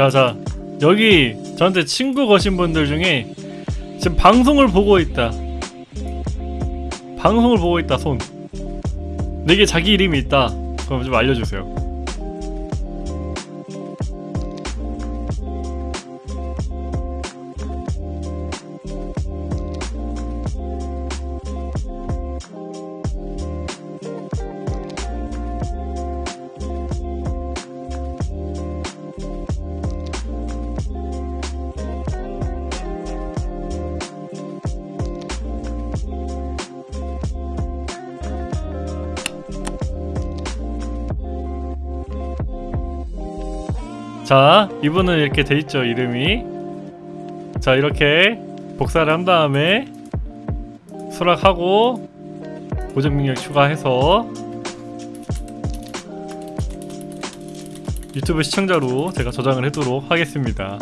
자자 여기 저한테 친구 거신 분들 중에 지금 방송을 보고 있다. 방송을 보고 있다 손. 내게 자기 이름이 있다. 그럼 좀 알려주세요 자 이분은 이렇게 돼있죠 이름이. 자 이렇게 복사를 한 다음에 수락하고 고정 능력 추가해서 유튜브 시청자로 제가 저장을 해두도록 하겠습니다